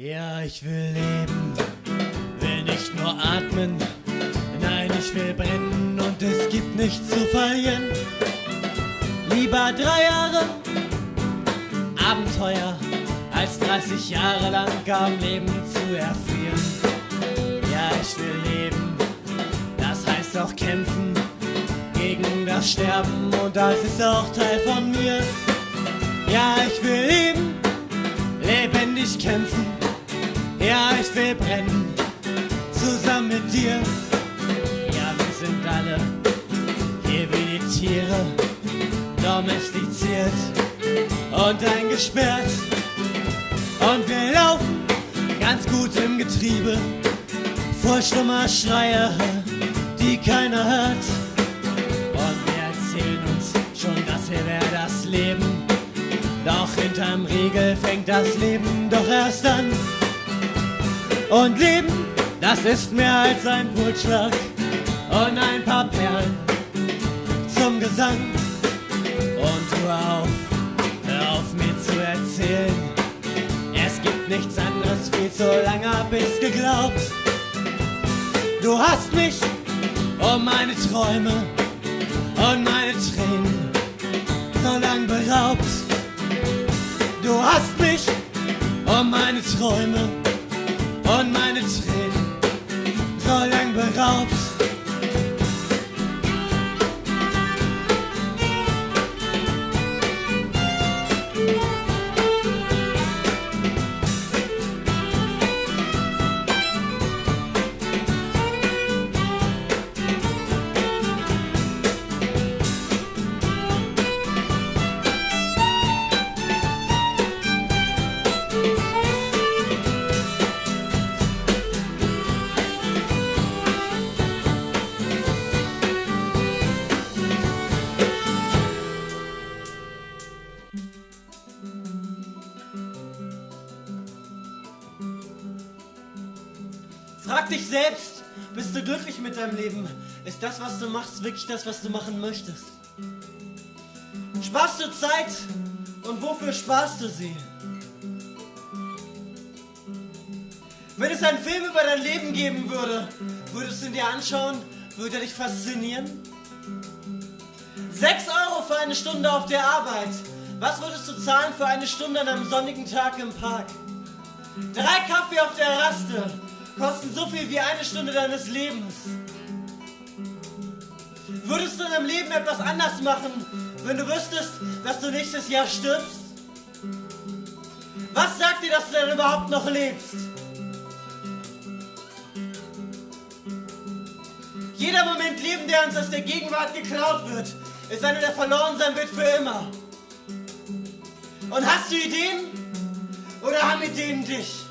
Ja, ich will leben, will nicht nur atmen. Nein, ich will brennen und es gibt nichts zu verlieren. Lieber drei Jahre Abenteuer als 30 Jahre lang am Leben zu erfrieren. Ja, ich will leben, das heißt auch kämpfen gegen das Sterben und das ist auch Teil von mir. Ja, ich will leben, lebendig kämpfen ja, ich will brennen, zusammen mit dir. Ja, wir sind alle hier wie die Tiere, domestiziert und eingesperrt. Und wir laufen ganz gut im Getriebe, vor stummer Schreie, die keiner hört. Und wir erzählen uns schon, das hier wäre das Leben. Doch hinterm Riegel fängt das Leben doch erst an. Und Leben, das ist mehr als ein Pulsschlag und ein paar Perlen zum Gesang. Und hör auf, hör auf mir zu erzählen. Es gibt nichts anderes, viel zu lange hab ich's geglaubt. Du hast mich um meine Träume und meine Tränen so lang beraubt. Du hast mich um meine Träume Frag dich selbst, bist du glücklich mit deinem Leben? Ist das, was du machst, wirklich das, was du machen möchtest? Sparst du Zeit und wofür sparst du sie? Wenn es einen Film über dein Leben geben würde, würdest du ihn dir anschauen? Würde er dich faszinieren? 6 Euro für eine Stunde auf der Arbeit. Was würdest du zahlen für eine Stunde an einem sonnigen Tag im Park? Drei Kaffee auf der Raste kosten so viel wie eine Stunde deines Lebens. Würdest du in deinem Leben etwas anders machen, wenn du wüsstest, dass du nächstes Jahr stirbst? Was sagt dir, dass du denn überhaupt noch lebst? Jeder Moment Leben, der uns aus der Gegenwart geklaut wird, ist einer, der verloren sein wird für immer. Und hast du Ideen? Oder haben Ideen dich?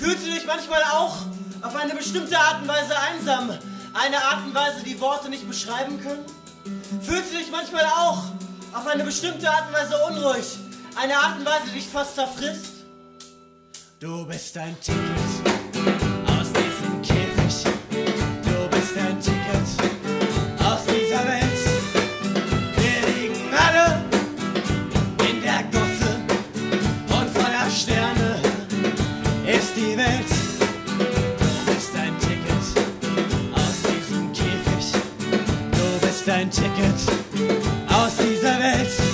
Fühlst du dich manchmal auch auf eine bestimmte Art und Weise einsam? Eine Art und Weise, die Worte nicht beschreiben können? Fühlst du dich manchmal auch auf eine bestimmte Art und Weise unruhig? Eine Art und Weise, die dich fast zerfrisst? Du bist ein Ticket ein Ticket aus dieser Welt.